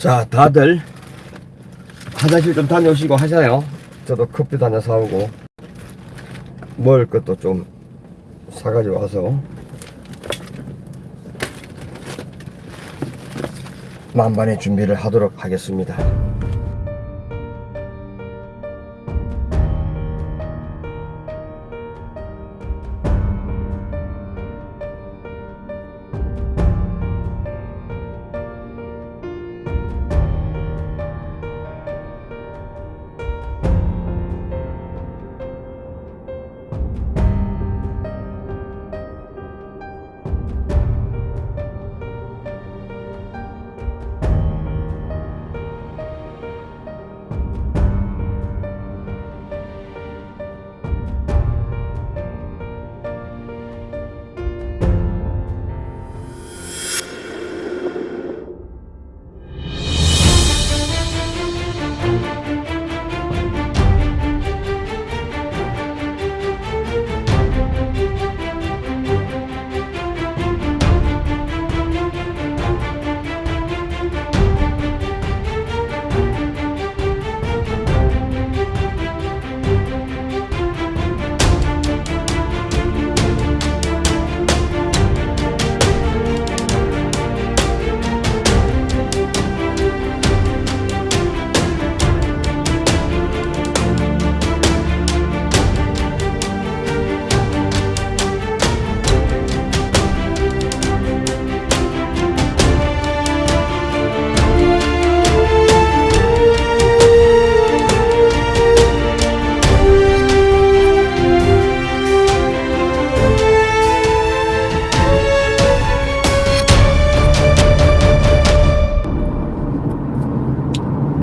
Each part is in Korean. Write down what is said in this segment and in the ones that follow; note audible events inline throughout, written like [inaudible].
자, 다들 화장실 좀 다녀오시고 하셔요. 저도 커피도 하나 사오고 먹을 것도 좀 사가지고 와서 만반의 준비를 하도록 하겠습니다.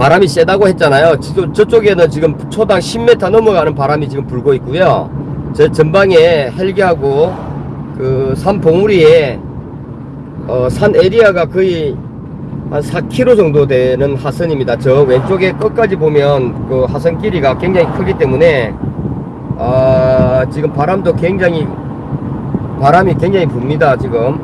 바람이 세다고 했잖아요. 지금 저쪽에는 지금 초당 10m 넘어가는 바람이 지금 불고 있고요. 제 전방에 헬기하고 그 산 봉우리에 어, 산 에리아가 거의 한 4km 정도 되는 하선입니다. 저 왼쪽에 끝까지 보면 그 하선 길이가 굉장히 크기 때문에 아, 지금 바람도 굉장히 바람이 굉장히 붑니다. 지금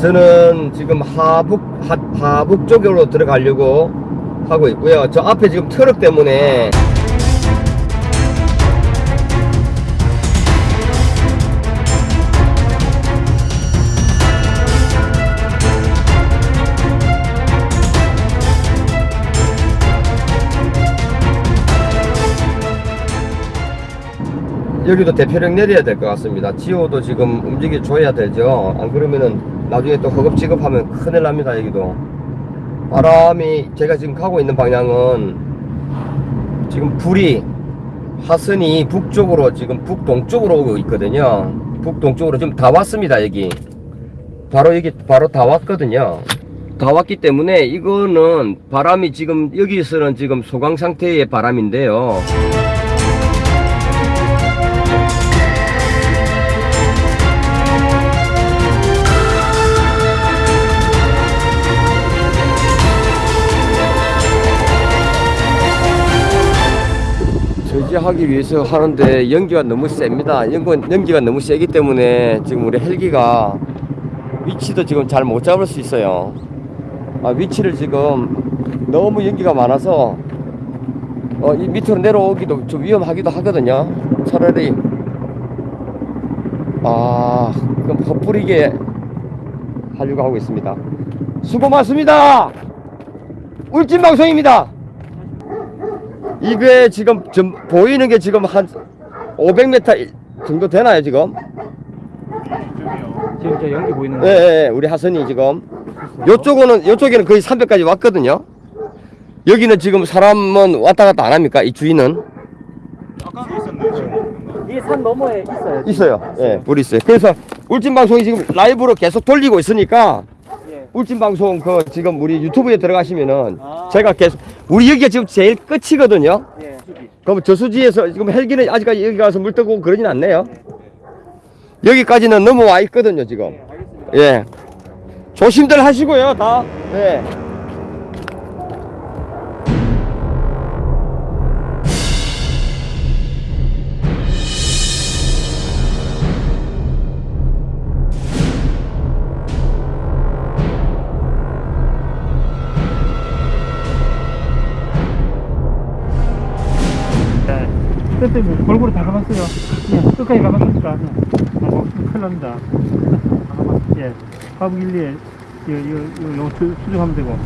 저는 지금 하북 하, 하북 쪽으로 들어가려고 하고 있고요. 저 앞에 지금 트럭 때문에 여기도 대표령 내려야 될 것 같습니다. 지호도 지금 움직여 줘야 되죠. 안 그러면은 나중에 또 허겁지겁하면 큰일 납니다. 여기도 바람이 제가 지금 가고 있는 방향은 지금 불이 하선이 북쪽으로 지금 북동쪽으로 오고 있거든요. 북동쪽으로 지금 다 왔습니다. 여기 바로 여기 바로 다 왔거든요. 다 왔기 때문에 이거는 바람이 지금 여기서는 지금 소강 상태의 바람인데요. 저지하기 위해서 하는데 연기가 너무 셉니다. 연기, 연기가 너무 세기 때문에 지금 우리 헬기가 위치도 지금 잘 못 잡을 수 있어요. 아, 위치를 지금 너무 연기가 많아서 어, 이 밑으로 내려오기도 좀 위험하기도 하거든요. 차라리 아, 그럼 헛뿌리게 하려고 하고 있습니다. 수고 많습니다. 울진 방송입니다. 이게 지금 좀 보이는 게 지금 한 500m 정도 되나요 지금? 지금 저 연기 보이는 예, 예, 예, 우리 하선이 지금 요쪽은 요쪽에는 거의 300까지 왔거든요. 여기는 지금 사람은 왔다 갔다 안 합니까? 이 주인은 아까도 있었는데 지금 이 산 너머에 있어요. 있어요. 예, 불이 있어요. 그래서 울진 방송이 지금 라이브로 계속 돌리고 있으니까 예. 울진 방송 그 지금 우리 유튜브에 들어가시면은 아. 제가 계속 우리 여기가 지금 제일 끝이거든요. 예. 그럼 저수지에서 지금 헬기는 아직까지 여기 가서 물 뜨고 그러진 않네요. 여기까지는 넘어와 있거든요, 지금. 알겠습니다. 예. 조심들 하시고요, 다. 예. 때뭐 골고루 다 가봤어요. 예, 끝까지 가봤으니까. 예. 어, 큰일 납니다. 다 가봤, 예. 가부길리에, 요, 요, 요, 요, 수- 수정하면 되고.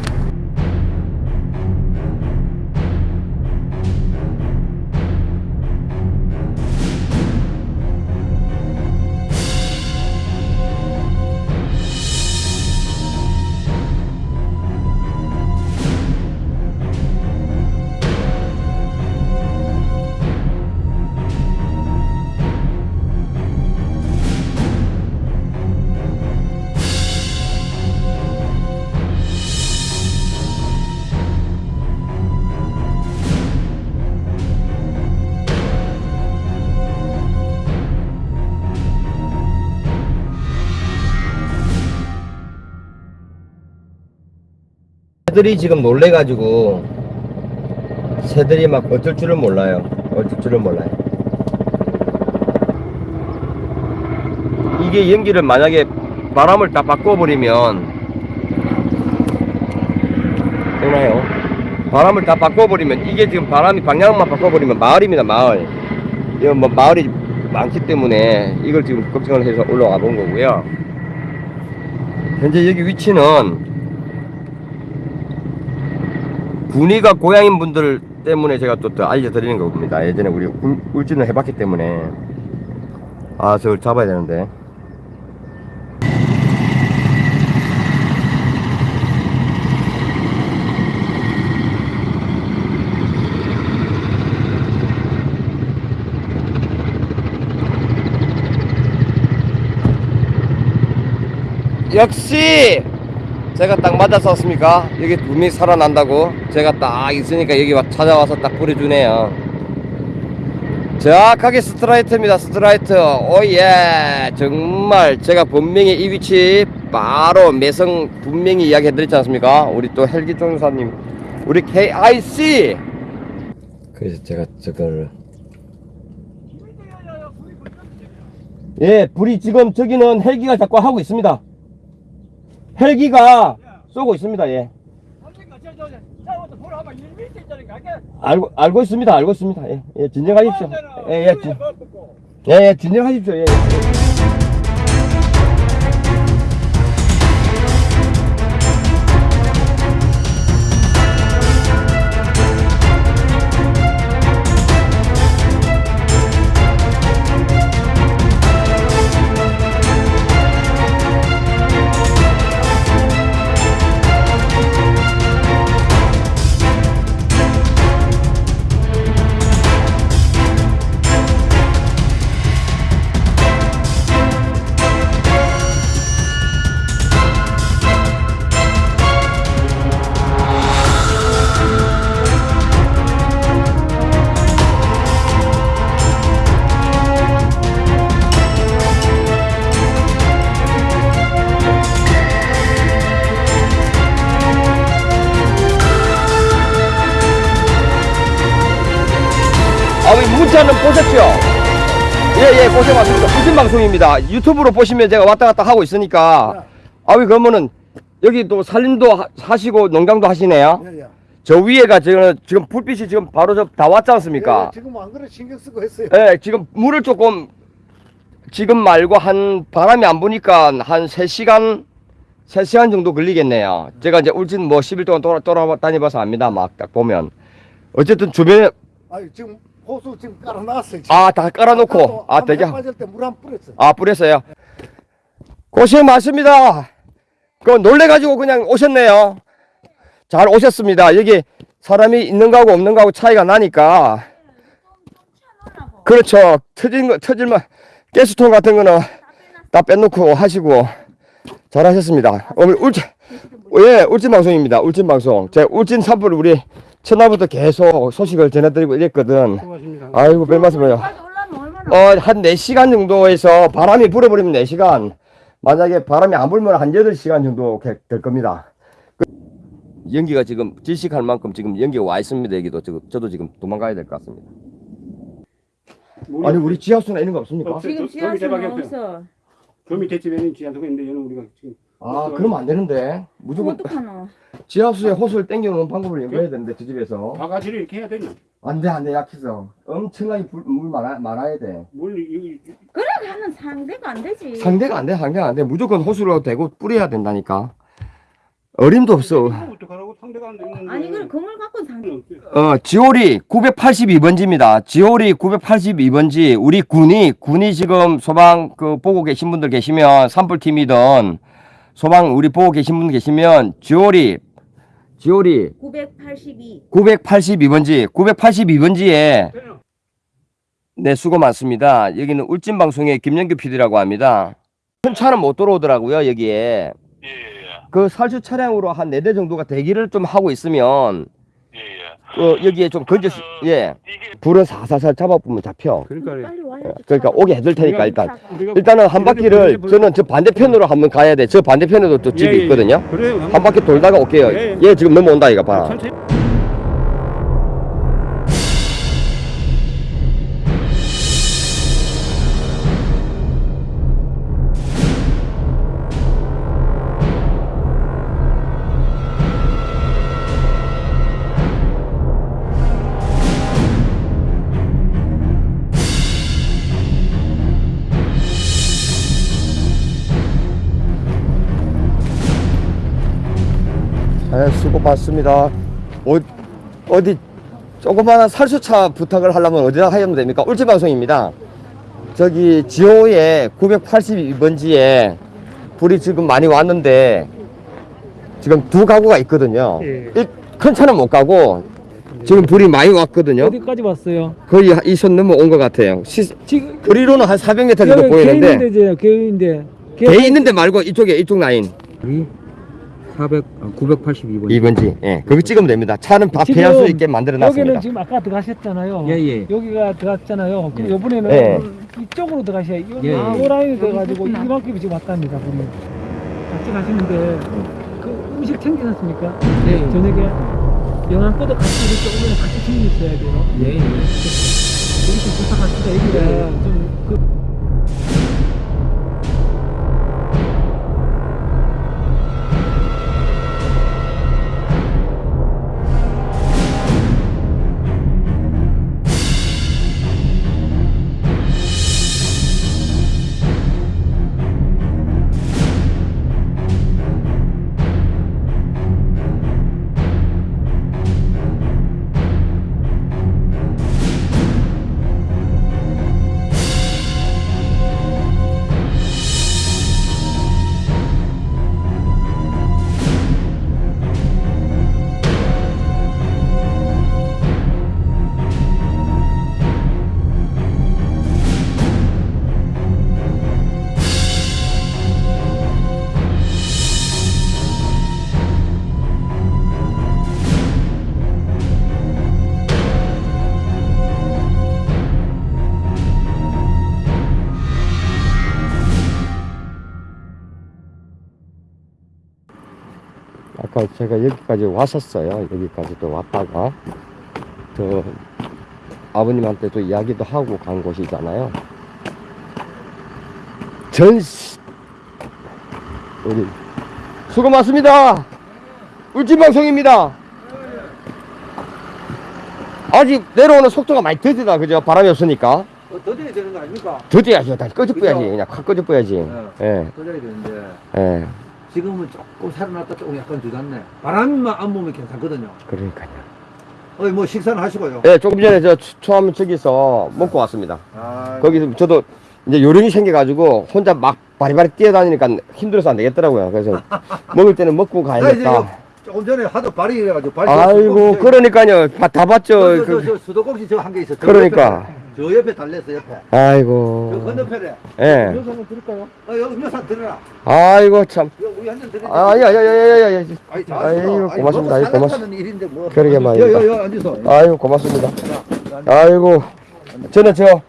새들이 지금 놀래가지고 새들이 막 어쩔 줄을 몰라요. 어쩔 줄을 몰라요. 이게 연기를 만약에 바람을 다 바꿔버리면 되나요? 바람을 다 바꿔버리면 이게 지금 바람이 방향만 바꿔버리면 마을입니다 마을. 이건 뭐 마을이 많기 때문에 이걸 지금 걱정을 해서 올라가 본 거고요. 현재 여기 위치는 군위가 고향인 분들 때문에 제가 또, 더 알려드리는 겁니다. 예전에 우리 울, 울진을 해봤기 때문에. 아 저걸 잡아야 되는데. 역시 제가 딱 맞았었습니까? 여기 둠이 살아난다고? 제가 딱 있으니까 여기 와 찾아와서 딱 뿌려주네요. 정확하게 스트라이트입니다 스트라이트. 오예. 정말 제가 분명히 이 위치 바로 매성 분명히 이야기 해드렸지 않습니까? 우리 또 헬기 종사님 우리 KIC 그래서 제가 저걸 예 불이 지금 저기는 헬기가 자꾸 하고 있습니다 헬기가 쏘고 있습니다. 예. 알고 알고 있습니다. 알고 있습니다. 예, 예 진정하십시오. 예, 예, 진, 예, 예, 진정하십시오. 예. 아, 방송입니다. 유튜브로 보시면 제가 왔다 갔다 하고 있으니까. 아, 왜 그러면은 여기 또 살림도 하- 하시고 농장도 하시네요? 예, 예. 저 위에가 지금, 지금 불빛이 지금 바로 저 다 왔지 않습니까? 예, 지금 안 그래 신경 쓰고 했어요. 예, 지금 물을 조금 지금 말고 한 바람이 안 부니까 한 3시간 3시간 정도 걸리겠네요. 제가 이제 울진 뭐 10일 동안 돌아, 돌아다녀봐서 압니다. 막 딱 보면. 어쨌든 주변에 아 지금 호수 지금 깔아놨어요. 아, 다 깔아놓고 아, 되게 해 빠질 때물한 뿌렸어. 아, 뿌렸어요. 고생 많습니다. 그 놀래가지고 그냥 오셨네요. 잘 오셨습니다. 여기 사람이 있는 거하고 없는 거하고 차이가 나니까. 그렇죠. 터진 거, 터질만, 가스통 같은 거는 다 빼놓고 하시고 잘 하셨습니다. 오늘 울진, 예, 울진 방송입니다. 울진 방송. 제 울진 산불 우리 첫날부터 계속 소식을 전해드리고 이랬거든. 수고하십니다. 아이고, 별 말씀을요. 어, 한 4시간 정도에서 바람이 불어버리면 4시간. 만약에 바람이 안 불면 한 8시간 정도 게- 될 겁니다. 그 연기가 지금 질식할 만큼 지금 연기가 와 있습니다. 여기도 지금 저도 지금 도망가야 될 것 같습니다. 아니 우리 지하수나 이런 거 없습니까? 지금 지하수는. 없어. 저 밑에 집에는 지하수가 있는데 얘는 우리가 지금 아 그러면 안 되는데 무조건 어떡하노? 지하수에 호수를 땡겨놓는 방법을 연구해야 되는데 저 집에서 바가지를 이렇게 해야 되냐? 안돼 안돼 약해서 엄청나게 불- 물 많아, 많아야 돼물 이, 이, 그래 하면 상대가 안 되지. 상대가 안돼 상대가 안돼 무조건 호수로 대고 뿌려야 된다니까 어림도 없어 어떡하라고 상대가 안 되는데. 아니 그래 그물 갖고 상대. 어 지오리 982번지입니다 지오리 982번지 우리 군이 군이 지금 소방 그 보고 계신 분들 계시면 산불팀이든 소방 우리 보고 계신 분 계시면 지오리 지오리 982. 982번지 982번지에 네 수고 많습니다. 여기는 울진 방송의 김영규 PD라고 합니다. 큰 차는 못 들어오더라고요 여기에. 그 살수 차량으로 한 네 대 정도가 대기를 좀 하고 있으면 어, 여기에 좀 건져 예. 불은 사사살 잡아보면 잡혀. 그러니까. 그러니까 오게 해둘 테니까 일단. 일단은 한 바퀴를 저는 저 반대편으로 한번 가야 돼. 저 반대편에도 또 집이 예, 예, 있거든요. 한 바퀴 돌다가 올게요. 예, 얘 지금 넘어온다 이거 봐 수고 많습니다. 어, 어디 조그마한 살수차 부탁을 하려면 어디다 하면 됩니까? 울지방송입니다. 저기 지호에 982번지에 불이 지금 많이 왔는데 지금 두 가구가 있거든요. 예. 일- 큰 차는 못 가고 지금 불이 많이 왔거든요. 어디까지 왔어요? 거의 이손 넘어 온 것 같아요. 시, 지금 거리로는 한 400m 정도 보이는데 개인인데 개인인데 개 있는데 말고 이쪽에 이쪽 라인 400, 982번. 2번지. 예, 거기 찍으면 됩니다. 차는 다 지금 피할 수 있게 만들어 놨습니다. 여기는 지금 아까 들어가셨잖아요. 예, 예. 여기가 들어갔잖아요. 그럼 이번에는 예. 이쪽으로 들어가셔야 요, 예, 예. 요 라인이 돼가지고 이만큼이 지금 왔답니다. 우리 같이 가시는데 그 음식 챙기셨습니까? 예, 저녁에 영양포도 같이 이렇게 오면 같이 있어야 돼요. 예, 예. 여기 좀 부탁합시다. 여기가 좀 그 제가 여기까지 왔었어요. 여기까지도 왔다가 저 아버님한테 또 이야기도 하고 간 곳이잖아요. 전시 우리 수고 많습니다. 울진방송입니다. 아직 내려오는 속도가 많이 더디다 그죠? 바람이 없으니까 더뎌야 되는 거 아닙니까? 더디야죠. 다시 꺼져뿌야지? 그냥 확 꺼져뿌야지. 예, 더뎌야 되는데. 예, 지금은 조금 살아났다 조금 약간 주잖네. 바람만 안 보면 괜찮거든요. 그러니까요. 어이, 뭐 식사는 하시고요. 예, 조금 전에 저 초- 초암 저기서 먹고 왔습니다. 아, 거기서 저도 이제 요령이 생겨가지고 혼자 막 바리바리 뛰어다니니까 힘들어서 안 되겠더라고요. 그래서 [laughs] 먹을 때는 먹고 가야겠다. 조금 전에 하도 발이 이래가지고 발이 아이고, 그러니까요. 바- 다 봤죠. 저, 저, 그- 저, 수도꼭지 저 한 개. 저 그러니까. 저 옆에 달렸어 옆에. 저 아이고. 건너편에. 예. 음료수 한번 드릴까요? 어, 여기 한 들어라. 아이고, 참. 이거 우리 한잔 드리자. 아, 야, 야, 야, 야, 야, 야. 아이, 자, 아이고, 아이, 고맙습니다. 너무 아이고, 고맙- 살아가는 일인데 뭐. 그러게 말입니다. 여, 여, 여, 앉으소. 아이고, 고맙습니다. 아이고. 저는 저,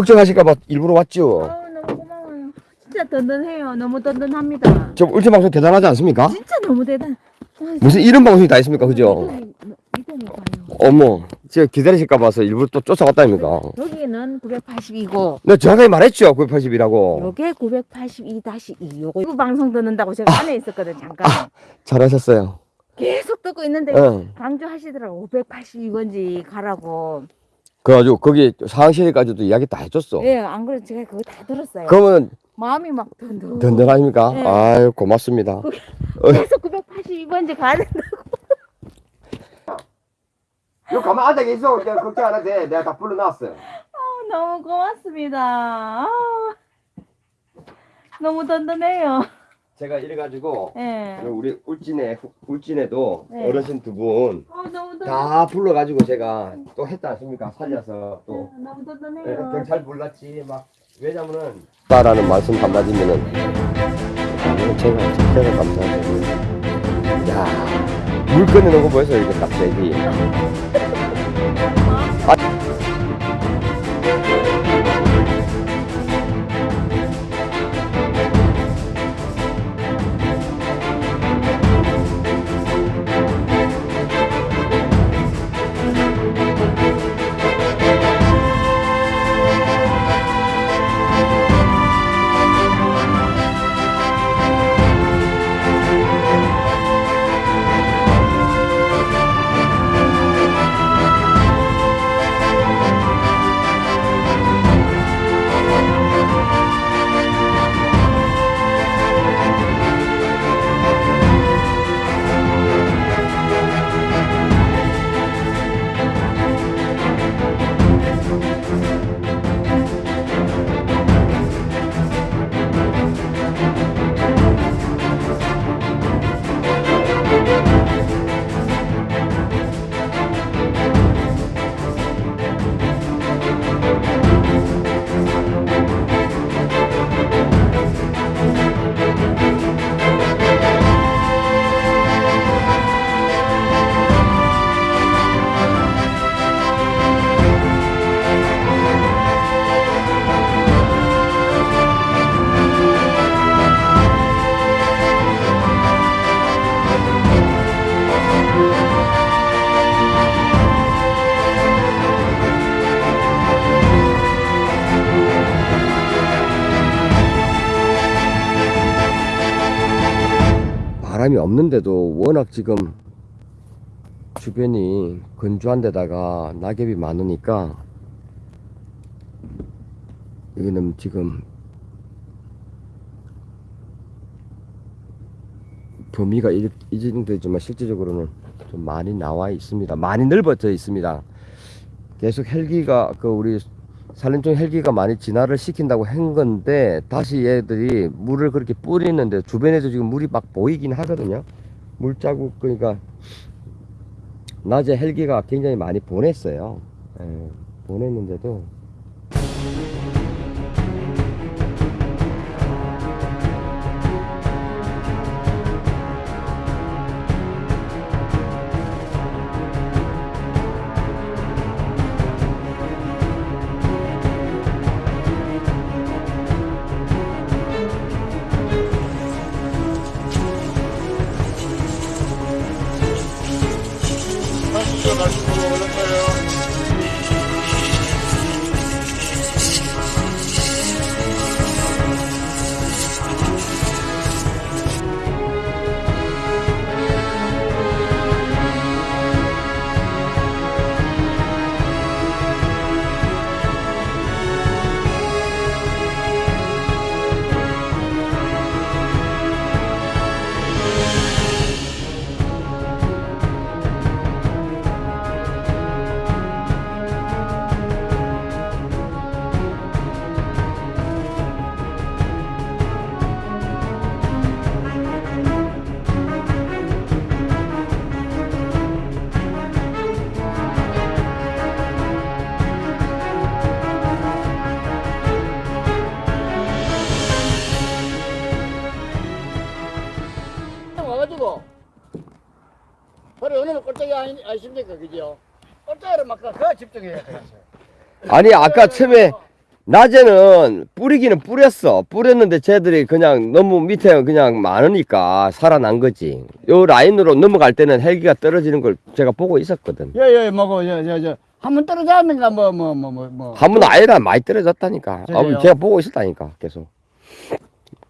걱정하실까봐 일부러 왔죠. 아우 너무 고마워요. 진짜 든든해요. 너무 든든합니다. 저 울진 방송 대단하지 않습니까? 진짜 너무 대단. 무슨 이런 방송이 다 있습니까, 그죠? 어머, 제가 기다리실까 봐서 일부러 또 쫓아왔다니까. 여기는 982고 내가 정확하게 말했죠, 980이라고. 요게 982-2 요거 이거 방송 듣는다고 제가 안에 있었거든 잠깐. 잘하셨어요. 계속 듣고 있는데 응. 강조하시더라고 582번지 가라고. 그래가지고 거기 상황실까지도 이야기 다 해줬어. 예, 안 그래도 제가 그거 다 들었어요. 그러면 마음이 막 든든. 든든하십니까? 네. 아유, 고맙습니다. 계속 982번지 가야 된다. 너 가만 앉아 계셔. 걱정 안 해도 돼. 내가 다 불러놨어요. 너무 고맙습니다. 아, 너무 든든해요. 제가 이래가지고 예. 우리 울진에 울진에도 네. 어르신 두 분다 어. 불러가지고 제가 또 했다 않습니까? 살려서 또 너무 예, 든든해요. 경찰 몰랐지 막 왜냐면은 따라는 말씀 한마디면은 제가 제가 감사해요. 야 물건에 넣고 보여서 이렇게 갑자기 바 [laughs] 없는데도 워낙 지금 주변이 건조한 데다가 낙엽이 많으니까 여기는 지금 범위가 이, 이 정도 되지만 실질적으로는 좀 많이 나와 있습니다. 많이 넓어져 있습니다. 계속 헬기가 그 우리 산림청 헬기가 많이 진화를 시킨다고 한 건데 다시 얘들이 물을 그렇게 뿌리는데 주변에도 지금 물이 막 보이긴 하거든요. 물자국 그러니까 낮에 헬기가 굉장히 많이 보냈어요. 예, 보냈는데도 아십니까 그죠? 꼴짝이를 막 그거 집중해야 돼 아니 아까 처음에 낮에는 뿌리기는 뿌렸어. 뿌렸는데 쟤들이 그냥 너무 밑에 그냥 많으니까 살아난 거지. 요 라인으로 넘어갈 때는 헬기가 떨어지는 걸 제가 보고 있었거든. 예예 뭐고 저저저 한번 떨어졌는가 뭐 뭐 뭐 뭐뭐 한 번 아니라 많이 떨어졌다니까. 아, 제가 보고 있었다니까 계속.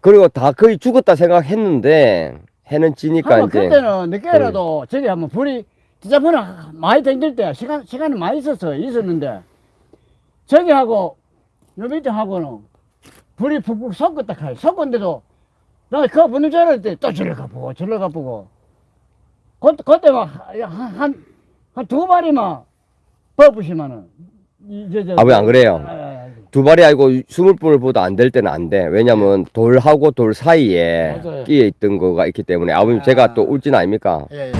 그리고 다 거의 죽었다 생각했는데 해는 지니까 한번 이제 그때는 늦게라도 저기 한번 불이 진짜 불이 많이 댕길 때 시간 시간이 많이 있었어요 있었는데 저기 하고 요 밑에 하고는 불이 푹푹 섞었다 카이 섞었는데도 나 그거 붙는 줄 알았더니 또 저리 가보고 저리 가보고 그, 그때 막한한 한두 마리만 버부시면은 이제 저 아, 왜안 그래요? 아, 아, 아. 두 발이 아니고 스물 분보다 안 될 때는 안 돼. 왜냐면 돌하고 돌 사이에 맞아요. 끼어 있던 거가 있기 때문에 아버님 아. 제가 또 울진 아닙니까? 예, 예.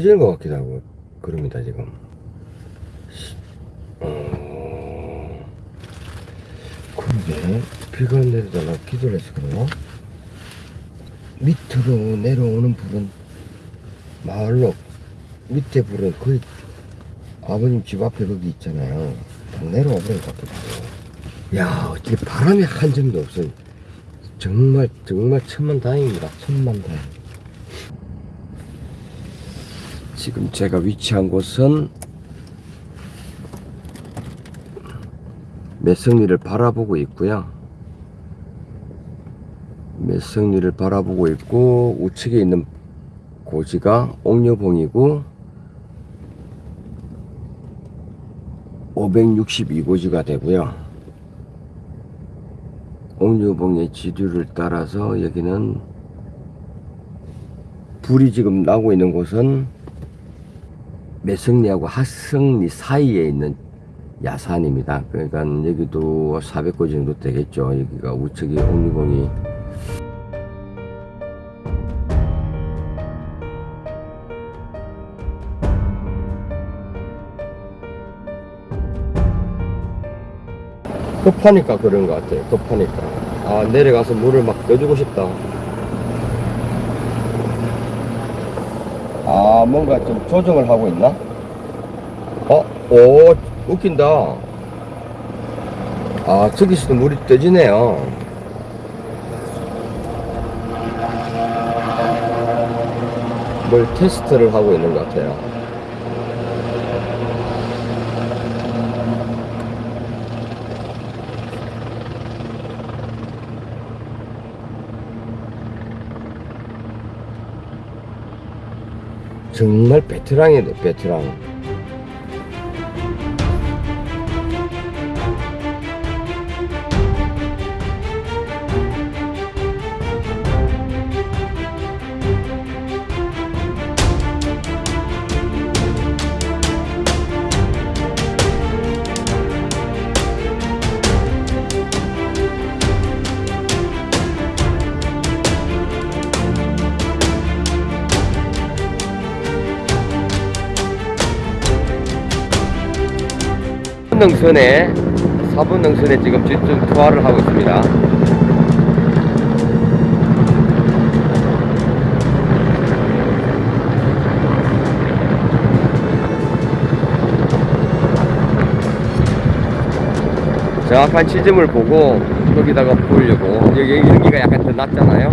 꺼지는 것 같기도 하고 그럽니다 지금. 어... 근데 비가 내리다가 기도를 해서 그러나 밑으로 내려오는 불은 마을로 밑에 불은 거의 아버님 집 앞에 거기 있잖아요. 다 내려와 버린 것 같기도 하고. 야 어떻게 바람이 한 점도 없어요. 정말 정말 천만 다행입니다. 천만 다행. 지금 제가 위치한 곳은 매성리를 바라보고 있고요. 매성리를 바라보고 있고 우측에 있는 고지가 옥녀봉이고 562고지가 되고요. 옥류봉의 지류를 따라서 여기는 불이 지금 나고 있는 곳은 매성리하고 하성리 사이에 있는 야산입니다. 그러니까 여기도 400고지 정도 되겠죠. 여기가 우측이 옥류봉이 급하니까 그런 것 같아요. 급하니까. 아, 내려가서 물을 막 떠주고 싶다. 아, 뭔가 좀 조정을 하고 있나? 어, 오, 웃긴다. 아, 저기서도 물이 떠지네요. 뭘 테스트를 하고 있는 것 같아요. 정말 베테랑이네, 베테랑. 능선에 4번 능선에 지금 집중 투하를 하고 있습니다. 정확한 지점을 보고 거기다가 보려고 여기 여기가 약간 더 낮잖아요.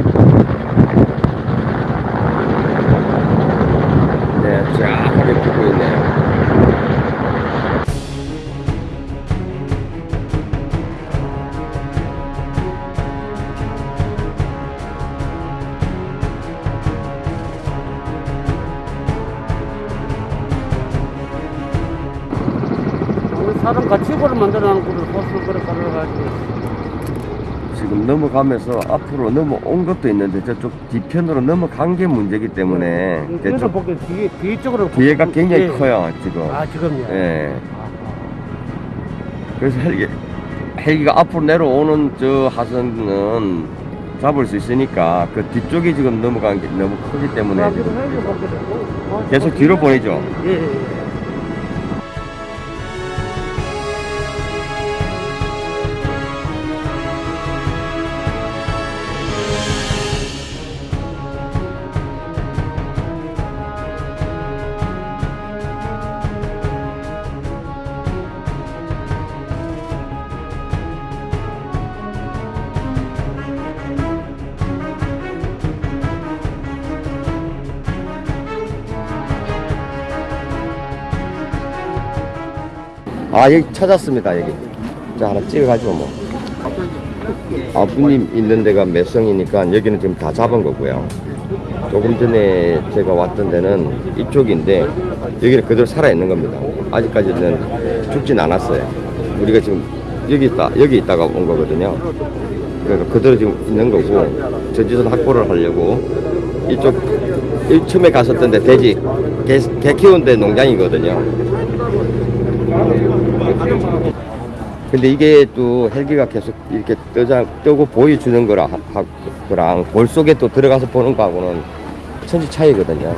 지금 넘어가면서 앞으로 넘어온 것도 있는데 저쪽 뒤편으로 넘어간 게 문제기 때문에 그래서 저쪽 보기 뒤에 뒤에 쪽으로 뒤에가 굉장히 예. 커요 지금. 아 지금요. 예. 그래서 헬기 헬기가 앞으로 내려오는 저 하선은 잡을 수 있으니까 그 뒤쪽이 지금 넘어간 게 너무 크기 때문에 지금 계속 뒤로 보내죠. 예, 아 여기 찾았습니다 여기. 자 하나 찍어가지고 뭐. 아버님 있는 데가 매성이니까 여기는 지금 다 잡은 거고요. 조금 전에 제가 왔던 데는 이쪽인데 여기는 그대로 살아 있는 겁니다. 아직까지는 죽진 않았어요. 우리가 지금 여기 있다 여기 있다가 온 거거든요. 그러니까 그대로 지금 있는 거고 전지선 확보를 하려고 이쪽 이 처음에 갔었던 데 돼지 개, 개 키우는 데 농장이거든요. 근데 이게 또 헬기가 계속 이렇게 뜨자, 뜨고 보여주는 거라, 하, 거랑 볼 속에 또 들어가서 보는 거하고는 천지 차이거든요.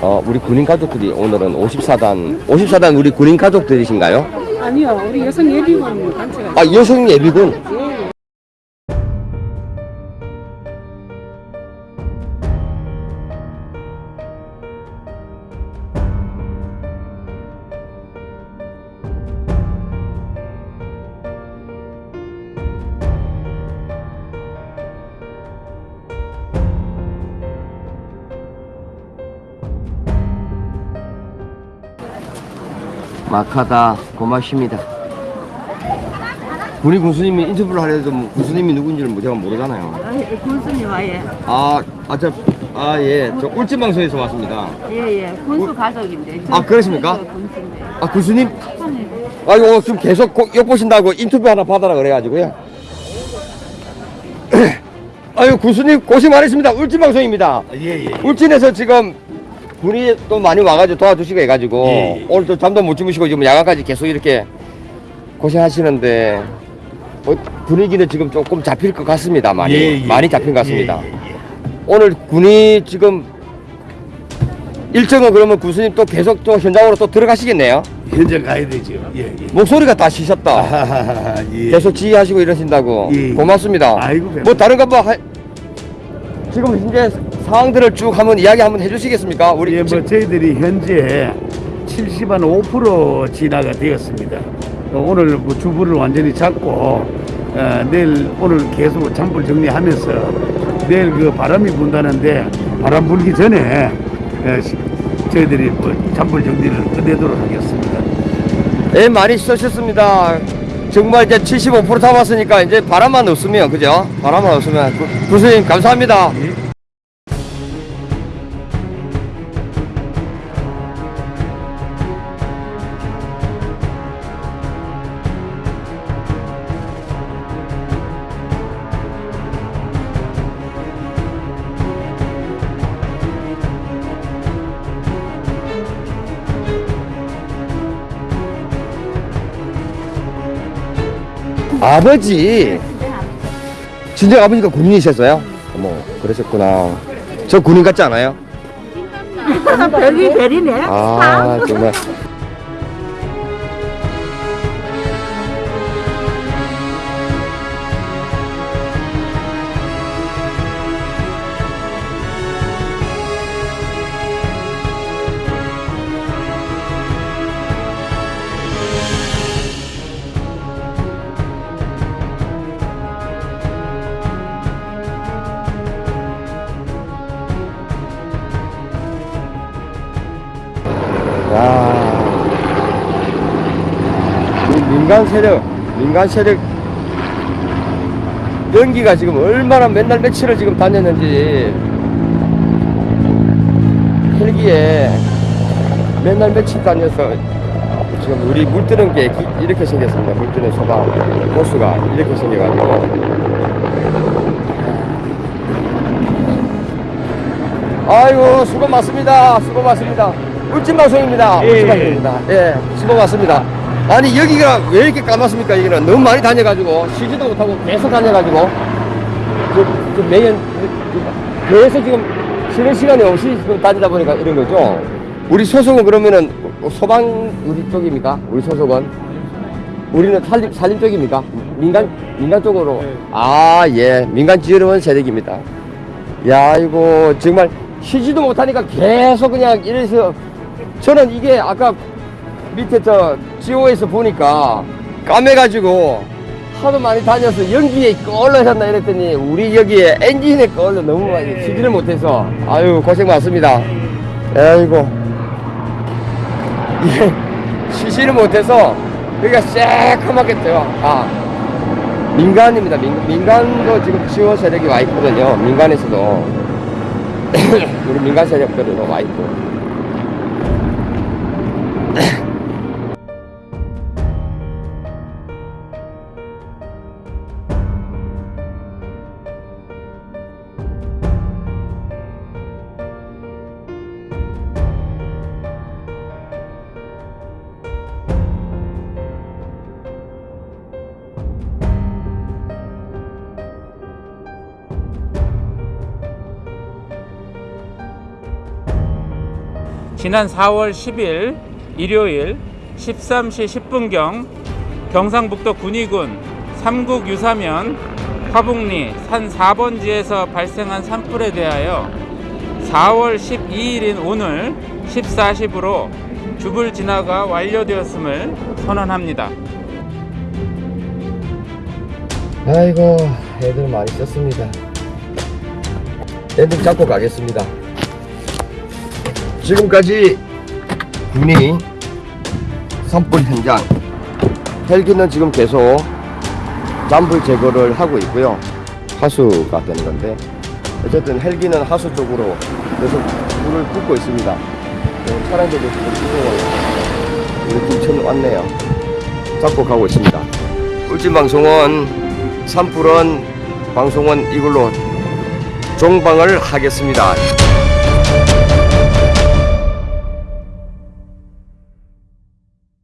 어, 우리 군인 가족들이 오늘은 54단, 54단 우리 군인 가족들이신가요? 아니요, 우리 여성 예비군 단체가 아, 여성 예비군? 막하다 고맙습니다. 군인 군수님이 인터뷰를 하려도 뭐 군수님이 누군지를 뭐 제가 모르잖아요. 군수님 와예. 아, 아, 저, 아, 예. 저 꿀찜방송에서 왔습니다. 예 예. 군수 가족인데. 저 아, 그러십니까? 군수 군수인데. 아, 군수님? 아, 이거 지금 계속 고- 엿보신다고 인터뷰 하나 받아라 그래가지고요. [clears throat] 아유, 군수님 고생 많으십니다. 울진방송입니다. 예, 예. 울진에서 지금 군이 또 많이 와가지고 도와주시고 해가지고 예, 예. 오늘 또 잠도 못 주무시고 지금 야간까지 계속 이렇게 고생하시는데 어, 분위기는 지금 조금 잡힐 것 같습니다. 많이 예, 예, 많이 잡힌 것 예, 같습니다. 예, 예. 오늘 군이 지금 일정은 그러면 군수님 또 계속 또 현장으로 또 들어가시겠네요. 현장 가야 되죠. 예, 예. 목소리가 다 쉬셨다. 아하하하, 예. 계속 지휘하시고 이러신다고 예. 고맙습니다. 아이고, 별- 뭐 다른 거뭐 지금 현재 상황들을 쭉 한번 이야기 한번 해주시겠습니까? 우리 예, 지- 뭐 저희들이 현재 70한 5% 진화가 되었습니다. 어, 오늘 뭐 주부를 완전히 잡고 어, 내일 오늘 계속 잔불 정리하면서 내일 그 바람이 분다는데 바람 불기 전에 어, 시- 저희들이 뭐 잔불 정리를 끝내도록 하겠습니다. 예, 많이 쓰셨습니다. 정말 이제 75% 잡았으니까 이제 바람만 없으면 그죠? 바람만 없으면 구- 군수님 감사합니다. 아버지 진짜 아버지가 군인이셨어요? 어머 그러셨구나. 저 군인 같지 않아요? 별이 별이네. 아 정말 세력, 민간 세력 연기가 지금 얼마나 맨날 며칠을 지금 다녔는지 헬기에 맨날 며칠 다녀서 지금 우리 물 뜨는 게 기- 이렇게 생겼습니다. 물 뜨는 소방 호수가 이렇게 생겨가지고 아이고 수고 많습니다. 수고 많습니다. 울진 방송입니다. 울진 방송입니다. 예, 수고 많습니다. 아니 여기가 왜 이렇게 까맣습니까? 여기는 너무 많이 다녀가지고 쉬지도 못하고 계속 다녀가지고 그, 그 매년 그- 계속 지금 쉬는 시간이 없이 지금 다니다 보니까 이런 거죠. 우리 소속은 그러면은 소방 우리 쪽입니까? 우리 소속은 우리는 산림 산림 쪽입니까? 민간 민간 쪽으로 아 예 민간 지원 세력입니다. 야 이거 정말 쉬지도 못하니까 계속 그냥 이래서 저는 이게 아까 밑에 저 지오에서 보니까 까매가지고 하도 많이 다녀서 연기에 껄러졌나 이랬더니 우리 여기에 엔진에 껄러 너무 많이 쉬지를 못해서 아유 고생 많습니다. 아이고. [laughs] 이게 쉬지를 못해서 여기가 새까맣게 떠요. 아 민간입니다. 민, 민간도 지금 지원 세력이 와 있거든요. 민간에서도. [coughs] 우리 민간 세력들도 와 있고 지난 4월 10일 일요일 13시 10분경 경상북도 군위군 삼국 유사면 화북리 산 4번지에서 발생한 산불에 대하여 4월 12일인 오늘 14시부로 주불 진화가 완료되었음을 선언합니다. 아이고 애들 많이 썼습니다 애들 잡고 가겠습니다 지금까지 군이 산불 현장 헬기는 지금 계속 잔불 제거를 하고 있고요. 하수가 되는 건데 어쨌든 헬기는 하수 쪽으로 계속 불을 뿜고 있습니다. 네, 차량들도 지금 이쪽으로 우리 김천 왔네요. 잡고 가고 있습니다. 울진방송은 산불은 방송은 이걸로 종방을 하겠습니다.